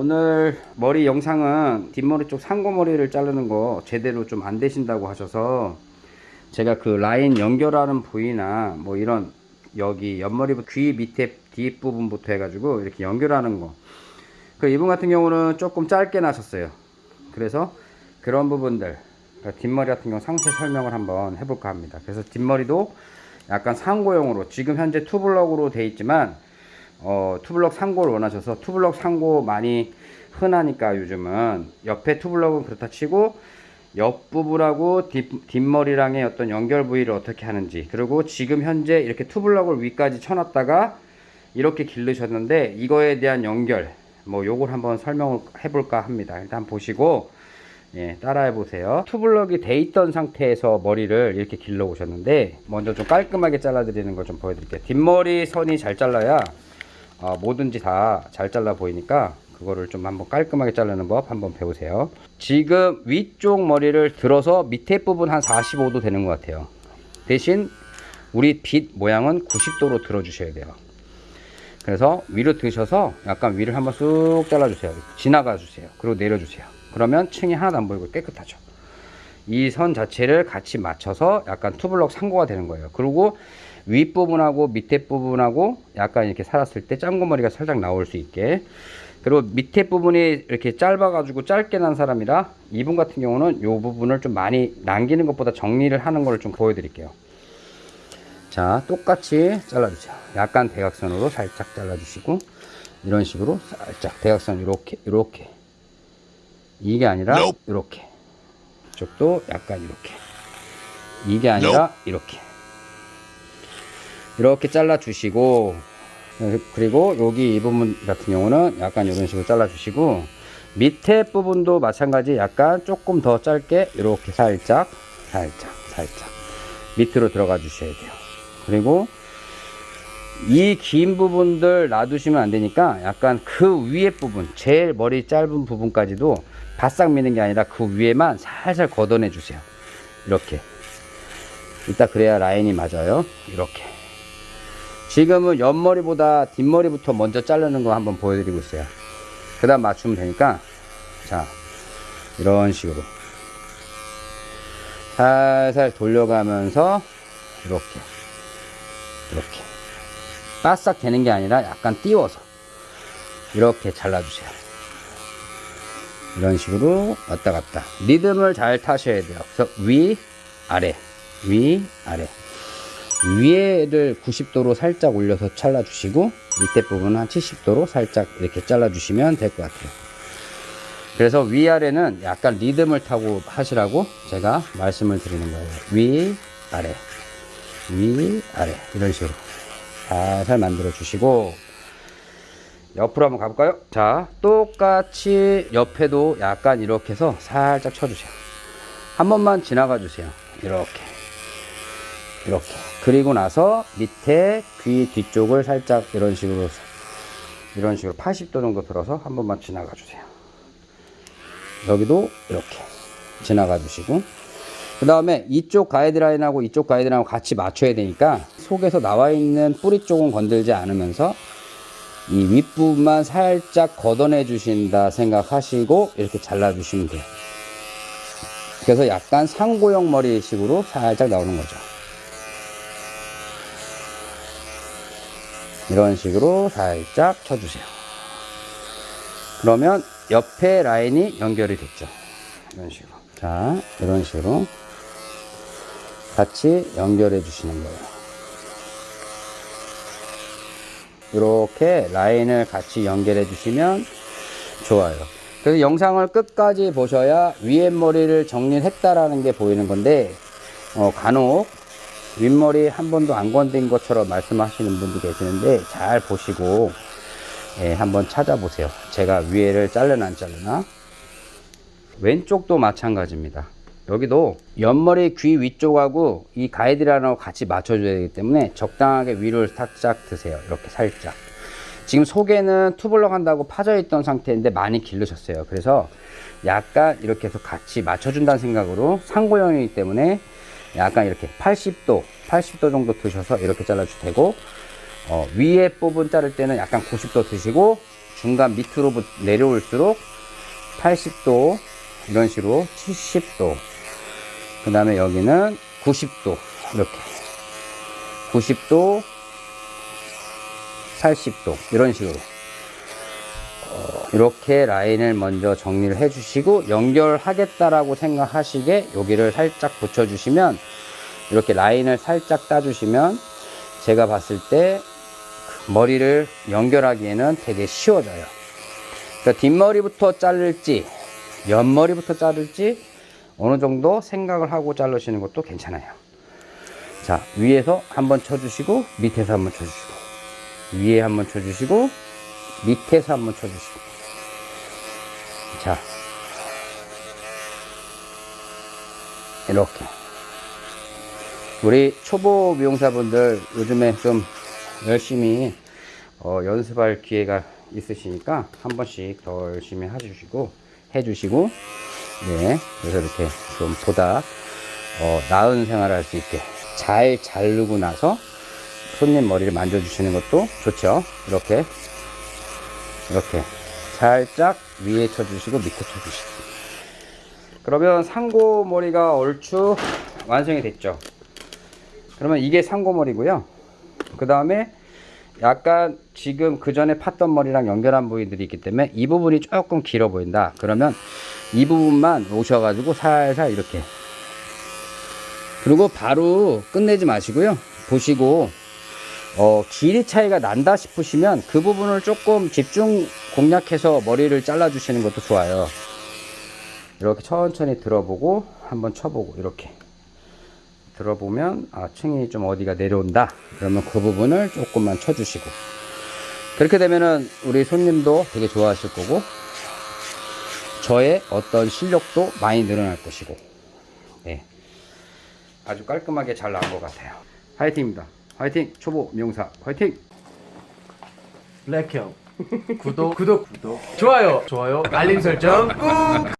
오늘 머리 영상은 뒷머리 쪽 상고머리를 자르는 거 제대로 좀 안 되신다고 하셔서 제가 그 라인 연결하는 부위나 뭐 이런 여기 옆머리 귀 밑에 뒷부분부터 해가지고 이렇게 연결하는 거. 그 이분 같은 경우는 조금 짧게 나셨어요. 그래서 그런 부분들 그러니까 뒷머리 같은 경우 상세 설명을 한번 해볼까 합니다. 그래서 뒷머리도 약간 상고용으로 지금 현재 투블럭으로 돼 있지만 어, 투블럭 상고를 원하셔서 투블럭 상고 많이 흔하니까 요즘은 옆에 투블럭은 그렇다 치고 옆부분하고 뒷, 뒷머리랑의 어떤 연결 부위를 어떻게 하는지 그리고 지금 현재 이렇게 투블럭을 위까지 쳐놨다가 이렇게 기르셨는데 이거에 대한 연결 뭐 요걸 한번 설명을 해볼까 합니다. 일단 보시고 예, 따라해 보세요. 투블럭이 돼 있던 상태에서 머리를 이렇게 길러 오셨는데 먼저 좀 깔끔하게 잘라 드리는 걸 좀 보여드릴게요. 뒷머리 선이 잘 잘라야 어, 뭐든지 다 잘 잘라 보이니까 그거를 좀 한번 깔끔하게 자르는 법 한번 배우세요. 지금 위쪽 머리를 들어서 밑에 부분 한 45도 되는 것 같아요. 대신 우리 빗 모양은 90도로 들어 주셔야 돼요. 그래서 위로 드셔서 약간 위를 한번 쑥 잘라 주세요. 지나가 주세요. 그리고 내려 주세요. 그러면 층이 하나도 안 보이고 깨끗하죠. 이 선 자체를 같이 맞춰서 약간 투블럭 상고가 되는 거예요. 그리고 윗부분하고 밑에 부분하고 약간 이렇게 살았을 때 짱구머리가 살짝 나올 수 있게. 그리고 밑에 부분이 이렇게 짧아 가지고 짧게 난 사람이라 이분 같은 경우는 이 부분을 좀 많이 남기는 것보다 정리를 하는 걸 좀 보여 드릴게요. 자 똑같이 잘라주세요. 약간 대각선으로 살짝 잘라주시고 이런 식으로 살짝 대각선 이렇게 이렇게. 이게 아니라 이렇게. 이쪽도 약간 이렇게. 이게 아니라 이렇게 이렇게 잘라 주시고 그리고 여기 이 부분 같은 경우는 약간 이런 식으로 잘라 주시고 밑에 부분도 마찬가지 약간 조금 더 짧게 이렇게 살짝 살짝 살짝 밑으로 들어가 주셔야 돼요. 그리고 이 긴 부분들 놔두시면 안 되니까 약간 그 위에 부분 제일 머리 짧은 부분까지도 바싹 미는 게 아니라 그 위에만 살살 걷어내 주세요. 이렇게. 이따 그래야 라인이 맞아요. 이렇게 지금은 옆머리보다 뒷머리부터 먼저 자르는 거 한번 보여드리고 있어요. 그 다음 맞추면 되니까 자 이런 식으로. 살살 돌려가면서 이렇게 이렇게. 바싹 되는 게 아니라 약간 띄워서 이렇게 잘라주세요. 이런 식으로 왔다 갔다. 리듬을 잘 타셔야 돼요. 그래서 위 아래 위 아래 위에를 90도로 살짝 올려서 잘라 주시고 밑에 부분은 한 70도로 살짝 이렇게 잘라 주시면 될 것 같아요. 그래서 위아래는 약간 리듬을 타고 하시라고 제가 말씀을 드리는 거예요. 위 아래 위 아래. 이런 식으로 살살 만들어 주시고 옆으로 한번 가볼까요? 자 똑같이 옆에도 약간 이렇게 해서 살짝 쳐주세요. 한 번만 지나가 주세요. 이렇게 이렇게. 그리고 나서 밑에 귀 뒤쪽을 살짝 이런 식으로 이런 식으로 80도 정도 들어서 한 번만 지나가 주세요. 여기도 이렇게 지나가 주시고. 그 다음에 이쪽 가이드라인하고 이쪽 가이드라인하고 같이 맞춰야 되니까 속에서 나와 있는 뿌리 쪽은 건들지 않으면서 이 윗부분만 살짝 걷어내 주신다 생각하시고 이렇게 잘라 주시면 돼요. 그래서 약간 상고형 머리 식으로 살짝 나오는 거죠 이런 식으로 살짝 쳐주세요. 그러면 옆에 라인이 연결이 됐죠. 이런 식으로. 자 이런 식으로 같이 연결해 주시는 거예요. 이렇게 라인을 같이 연결해 주시면 좋아요. 그래서 영상을 끝까지 보셔야 위에 머리를 정리했다라는 게 보이는 건데 어, 간혹 윗머리 한 번도 안 건든 것처럼 말씀하시는 분도 계시는데 잘 보시고 예, 한번 찾아보세요. 제가 위에를 잘르나 안 잘르나? 왼쪽도 마찬가지입니다. 여기도 옆머리 귀 위쪽하고 이 가이드라인하고 같이 맞춰줘야 되기 때문에 적당하게 위를 살짝 드세요. 이렇게 살짝. 지금 속에는 투블럭 한다고 파져 있던 상태인데 많이 길르셨어요. 그래서 약간 이렇게 해서 같이 맞춰준다는 생각으로 상고형이기 때문에 약간 이렇게 80도 80도 정도 드셔서 이렇게 잘라주셔도 되고 어, 위에 부분 자를 때는 약간 90도 드시고 중간 밑으로 내려올수록 80도 이런 식으로 70도. 그 다음에 여기는 90도 이렇게. 90도 80도 이런 식으로. 어, 이렇게 라인을 먼저 정리를 해 주시고 연결하겠다라고 생각하시게 여기를 살짝 붙여 주시면 이렇게 라인을 살짝 따 주시면 제가 봤을 때 머리를 연결하기에는 되게 쉬워져요. 그러니까 뒷머리부터 자를지 옆머리부터 자를지 어느 정도 생각을 하고 자르시는 것도 괜찮아요. 자 위에서 한번 쳐주시고 밑에서 한번 쳐주시고 위에 한번 쳐주시고 밑에서 한번 쳐주시고 자 이렇게. 우리 초보 미용사분들 요즘에 좀 열심히 어, 연습할 기회가 있으시니까 한 번씩 더 열심히 해주시고 해주시고 네 그래서 이렇게 좀 보다 어, 나은 생활을 할 수 있게 잘 자르고 나서 손님 머리를 만져주시는 것도 좋죠. 이렇게 이렇게 살짝 위에 쳐주시고 밑에 쳐주시고 그러면 상고머리가 얼추 완성이 됐죠. 그러면 이게 상고머리고요. 그 다음에 약간 지금 그 전에 팠던 머리랑 연결한 부위들이 있기 때문에 이 부분이 조금 길어 보인다. 그러면 이 부분만 오셔가지고 살살 이렇게. 그리고 바로 끝내지 마시고요. 보시고 어, 길이 차이가 난다 싶으시면 그 부분을 조금 집중 공략해서 머리를 잘라 주시는 것도 좋아요. 이렇게 천천히 들어보고 한번 쳐보고 이렇게. 들어보면 아 층이 좀 어디가 내려온다. 그러면 그 부분을 조금만 쳐주시고. 그렇게 되면은 우리 손님도 되게 좋아하실 거고 저의 어떤 실력도 많이 늘어날 것이고. 네. 아주 깔끔하게 잘 나온 것 같아요. 화이팅입니다. 화이팅! 초보 미용사 화이팅! 블랙형 구독. 구독. 구독 좋아요. 좋아요. 알림 설정 꾹